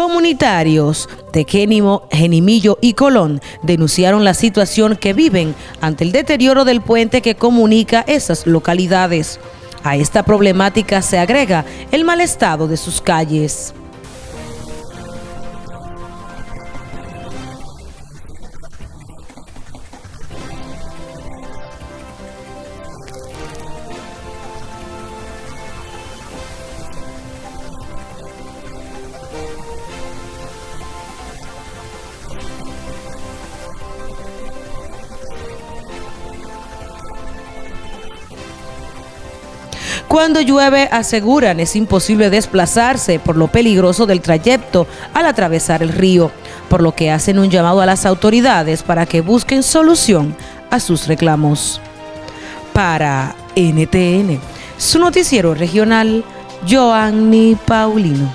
Comunitarios de Génimo, Genimillo y Colón denunciaron la situación que viven ante el deterioro del puente que comunica esas localidades. A esta problemática se agrega el mal estado de sus calles. Cuando llueve, aseguran, es imposible desplazarse por lo peligroso del trayecto al atravesar el río, por lo que hacen un llamado a las autoridades para que busquen solución a sus reclamos. Para NTN, su noticiero regional, Joanny Paulino.